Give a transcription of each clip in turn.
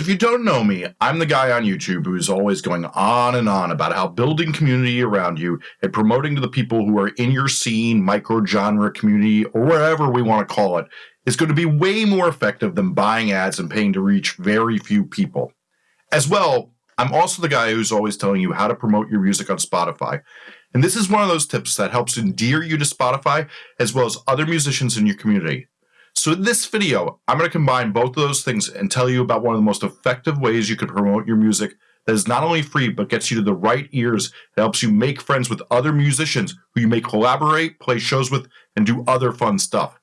If you don't know me, I'm the guy on YouTube who is always going on and on about how building community around you and promoting to the people who are in your scene, micro genre community, or whatever we want to call it, is going to be way more effective than buying ads and paying to reach very few people. As well, I'm also the guy who's always telling you how to promote your music on Spotify. And this is one of those tips that helps endear you to Spotify as well as other musicians in your community. So in this video, I'm going to combine both of those things and tell you about one of the most effective ways you can promote your music that is not only free, but gets you to the right ears that helps you make friends with other musicians who you may collaborate, play shows with, and do other fun stuff.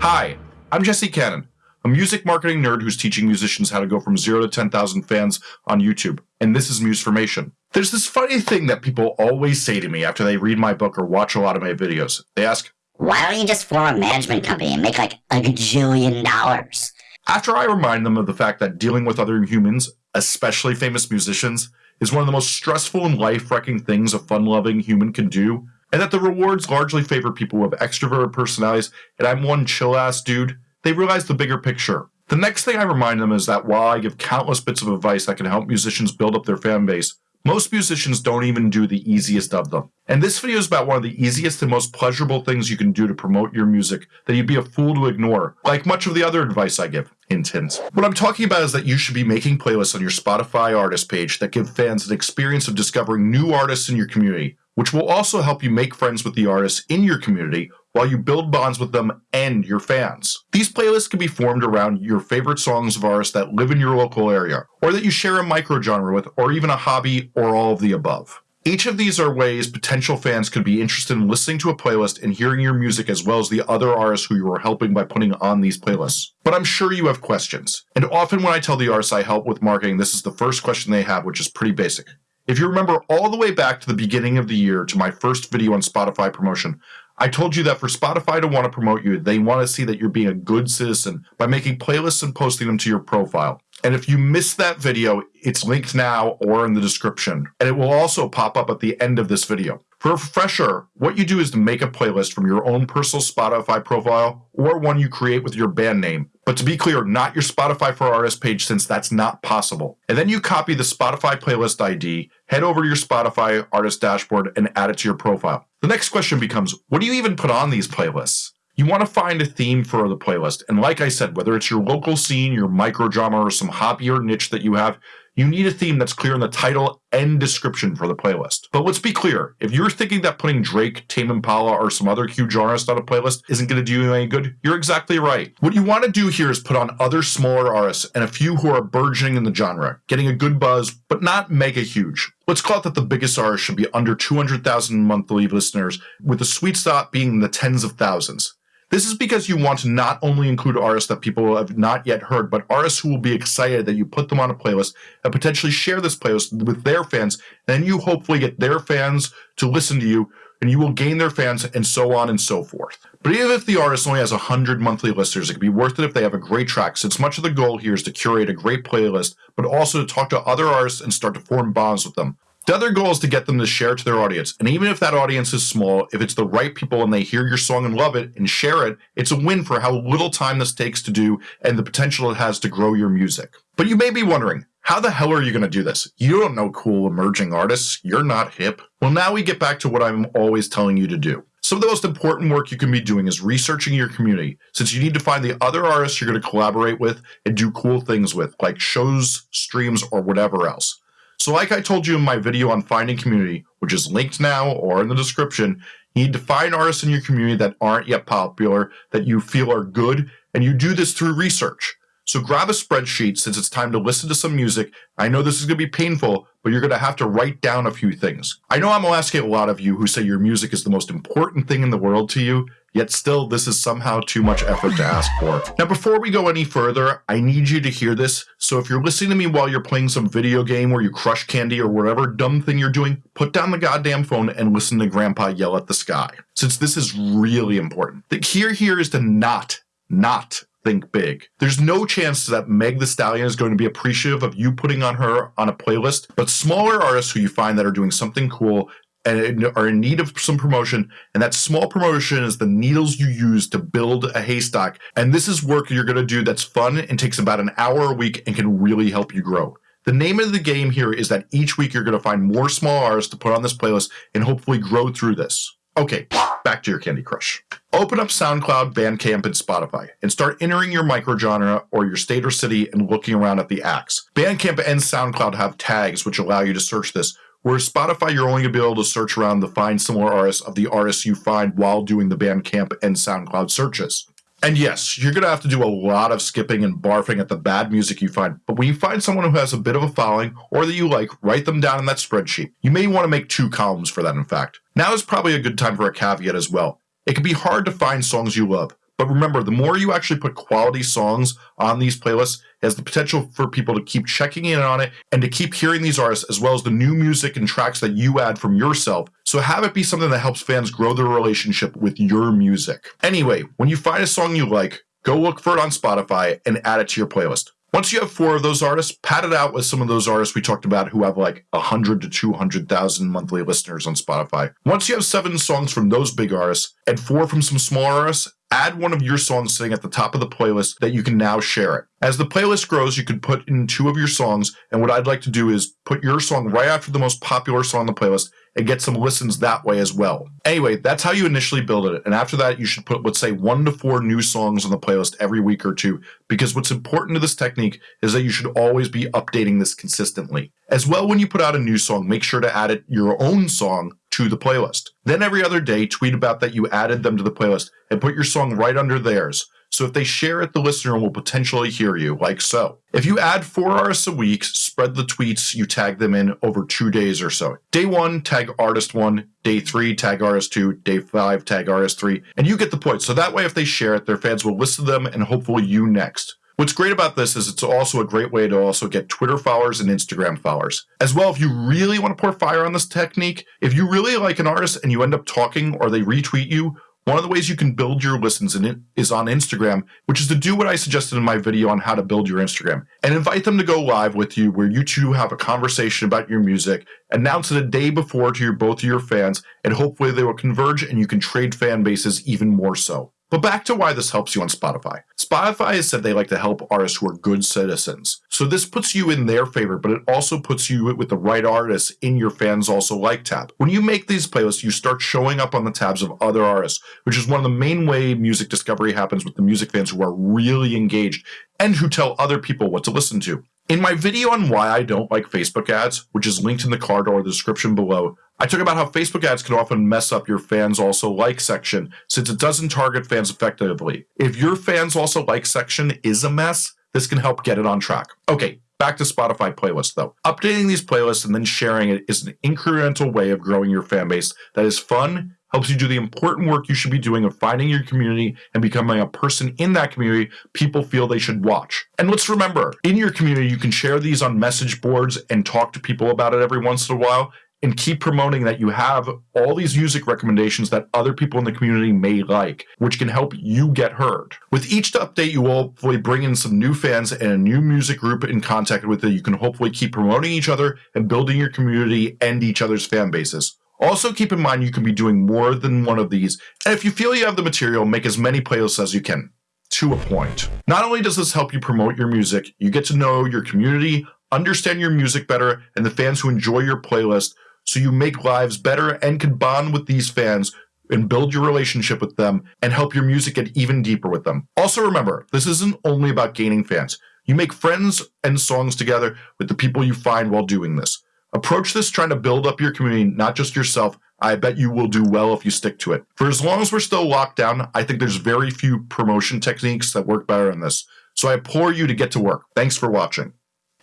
Hi, I'm Jesse Cannon, a music marketing nerd who's teaching musicians how to go from zero to 10,000 fans on YouTube, and this is Musformation. There's this funny thing that people always say to me after they read my book or watch a lot of my videos. They ask, Why don't you just form a management company and make like a gajillion dollars? After I remind them of the fact that dealing with other humans, especially famous musicians, is one of the most stressful and life wrecking things a fun loving human can do, and that the rewards largely favor people with extroverted personalities, and I'm one chill ass dude, they realize the bigger picture. The next thing I remind them is that while I give countless bits of advice that can help musicians build up their fan base, most musicians don't even do the easiest of them. And this video is about one of the easiest and most pleasurable things you can do to promote your music that you'd be a fool to ignore, like much of the other advice I give. Hint. What I'm talking about is that you should be making playlists on your Spotify artist page that give fans an experience of discovering new artists in your community, which will also help you make friends with the artists in your community while you build bonds with them and your fans. These playlists can be formed around your favorite songs of artists that live in your local area, or that you share a microgenre with, or even a hobby, or all of the above. Each of these are ways potential fans could be interested in listening to a playlist and hearing your music as well as the other artists who you are helping by putting on these playlists. But I'm sure you have questions. And often when I tell the artists I help with marketing, this is the first question they have, which is pretty basic. If you remember all the way back to the beginning of the year to my first video on Spotify promotion, I told you that for Spotify to want to promote you, they want to see that you're being a good citizen by making playlists and posting them to your profile. And if you missed that video, it's linked now or in the description. And it will also pop up at the end of this video. For a refresher, what you do is to make a playlist from your own personal Spotify profile or one you create with your band name. But to be clear, not your Spotify for Artists page since that's not possible. And then you copy the Spotify playlist ID, head over to your Spotify artist dashboard and add it to your profile. The next question becomes, what do you even put on these playlists? You want to find a theme for the playlist. And like I said, whether it's your local scene, your micro genre, or some hobby or niche that you have, you need a theme that's clear in the title and description for the playlist. But let's be clear, if you're thinking that putting Drake, Tame Impala, or some other huge artist on a playlist isn't going to do you any good, you're exactly right. What you want to do here is put on other smaller artists and a few who are burgeoning in the genre, getting a good buzz, but not mega huge. Let's call it that the biggest artist should be under 200,000 monthly listeners, with the sweet spot being the tens of thousands. This is because you want to not only include artists that people have not yet heard, but artists who will be excited that you put them on a playlist and potentially share this playlist with their fans. Then you hopefully get their fans to listen to you and you will gain their fans and so on and so forth. But even if the artist only has 100 monthly listeners, it could be worth it if they have a great track, since much of the goal here is to curate a great playlist, but also to talk to other artists and start to form bonds with them. The other goal is to get them to share to their audience. And even if that audience is small, if it's the right people and they hear your song and love it and share it, it's a win for how little time this takes to do and the potential it has to grow your music. But you may be wondering, how the hell are you going to do this? You don't know cool emerging artists. You're not hip. Well, now we get back to what I'm always telling you to do. Some of the most important work you can be doing is researching your community, since you need to find the other artists you're going to collaborate with and do cool things with, like shows, streams, or whatever else. So like I told you in my video on finding community, which is linked now or in the description, you need to find artists in your community that aren't yet popular, that you feel are good, and you do this through research. So grab a spreadsheet since it's time to listen to some music. I know this is going to be painful, but you're going to have to write down a few things. I know I'm asking a lot of you who say your music is the most important thing in the world to you, yet still this is somehow too much effort to ask for. Now before we go any further, I need you to hear this, so if you're listening to me while you're playing some video game where you crush candy or whatever dumb thing you're doing, put down the goddamn phone and listen to grandpa yell at the sky, since this is really important. The key here is to not, not think big. There's no chance that Meg the Stallion is going to be appreciative of you putting on her on a playlist, but smaller artists who you find that are doing something cool and are in need of some promotion. And that small promotion is the needles you use to build a haystack. And this is work you're going to do that's fun and takes about an hour a week and can really help you grow. The name of the game here is that each week you're going to find more small artists to put on this playlist and hopefully grow through this. Okay, back to your Candy Crush. Open up SoundCloud, Bandcamp, and Spotify and start entering your microgenre or your state or city and looking around at the acts. Bandcamp and SoundCloud have tags which allow you to search this, whereas Spotify, you're only going to be able to search around to find similar artists of the artists you find while doing the Bandcamp and SoundCloud searches. And yes, you're going to have to do a lot of skipping and barfing at the bad music you find. But when you find someone who has a bit of a following or that you like, write them down in that spreadsheet. You may want to make two columns for that, in fact. Now is probably a good time for a caveat as well. It can be hard to find songs you love, but remember, the more you actually put quality songs on these playlists, has the potential for people to keep checking in on it and to keep hearing these artists as well as the new music and tracks that you add from yourself. So have it be something that helps fans grow their relationship with your music. Anyway, when you find a song you like, go look for it on Spotify and add it to your playlist. Once you have four of those artists, pat it out with some of those artists we talked about who have like 100 to 200,000 monthly listeners on Spotify. Once you have seven songs from those big artists and four from some smaller artists, add one of your songs sitting at the top of the playlist that you can now share it. As the playlist grows, you can put in two of your songs, and what I'd like to do is put your song right after the most popular song on the playlist and get some listens that way as well. Anyway, that's how you initially build it, and after that, you should put, let's say, one to four new songs on the playlist every week or two, because what's important to this technique is that you should always be updating this consistently. As well, when you put out a new song, make sure to add it your own song to the playlist. Then every other day, tweet about that you added them to the playlist and put your song right under theirs. So if they share it, the listener will potentially hear you, like so. If you add four artists a week, spread the tweets you tag them in over two days or so. Day one, tag artist one. Day three, tag artist two. Day five, tag artist three. And you get the point. So that way, if they share it, their fans will listen to them and hopefully you next. What's great about this is it's also a great way to also get Twitter followers and Instagram followers. As well, if you really want to pour fire on this technique, if you really like an artist and you end up talking or they retweet you, one of the ways you can build your listens is on Instagram, which is to do what I suggested in my video on how to build your Instagram and invite them to go live with you where you two have a conversation about your music, announce it a day before to your both of your fans, and hopefully they will converge and you can trade fan bases even more so. But back to why this helps you on Spotify. Spotify has said they like to help artists who are good citizens. So this puts you in their favor, but it also puts you with the right artists in your fans also like tab. When you make these playlists, you start showing up on the tabs of other artists, which is one of the main way music discovery happens with the music fans who are really engaged and who tell other people what to listen to. In my video on why I don't like Facebook ads, which is linked in the card or the description below, I talk about how Facebook ads can often mess up your fans also like section since it doesn't target fans effectively. If your fans also like section is a mess, this can help get it on track. Okay, back to Spotify playlists though. Updating these playlists and then sharing it is an incremental way of growing your fan base that is fun helps you do the important work you should be doing of finding your community and becoming a person in that community people feel they should watch. And let's remember, in your community, you can share these on message boards and talk to people about it every once in a while and keep promoting that you have all these music recommendations that other people in the community may like, which can help you get heard. With each update, you will hopefully bring in some new fans and a new music group in contact with it. You can hopefully keep promoting each other and building your community and each other's fan bases. Also, keep in mind you can be doing more than one of these, and if you feel you have the material, make as many playlists as you can. To a point. Not only does this help you promote your music, you get to know your community, understand your music better, and the fans who enjoy your playlist, so you make lives better and can bond with these fans and build your relationship with them and help your music get even deeper with them. Also, remember, this isn't only about gaining fans. You make friends and songs together with the people you find while doing this. Approach this trying to build up your community, not just yourself. I bet you will do well if you stick to it. For as long as we're still locked down, I think there's very few promotion techniques that work better than this. So I implore you to get to work. Thanks for watching.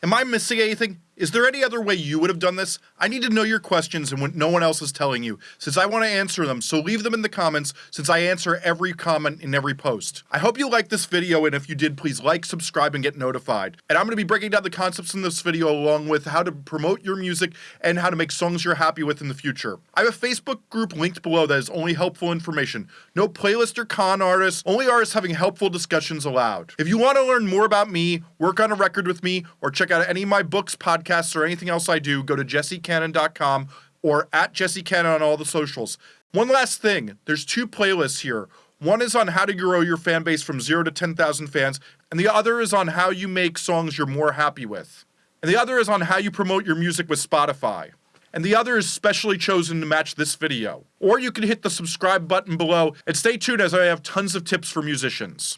Am I missing anything? Is there any other way you would have done this? I need to know your questions and what no one else is telling you, since I want to answer them, so leave them in the comments, since I answer every comment in every post. I hope you liked this video, and if you did, please like, subscribe, and get notified. And I'm going to be breaking down the concepts in this video along with how to promote your music and how to make songs you're happy with in the future. I have a Facebook group linked below that is only helpful information. No playlist or con artists, only artists having helpful discussions allowed. If you want to learn more about me, work on a record with me, or check out any of my books, podcasts, podcasts or anything else I do, go to jessecannon.com or at Jesse Cannon on all the socials. One last thing there's two playlists here. One is on how to grow your fan base from zero to 10,000 fans, and the other is on how you make songs you're more happy with. And the other is on how you promote your music with Spotify. And the other is specially chosen to match this video. Or you can hit the subscribe button below and stay tuned as I have tons of tips for musicians.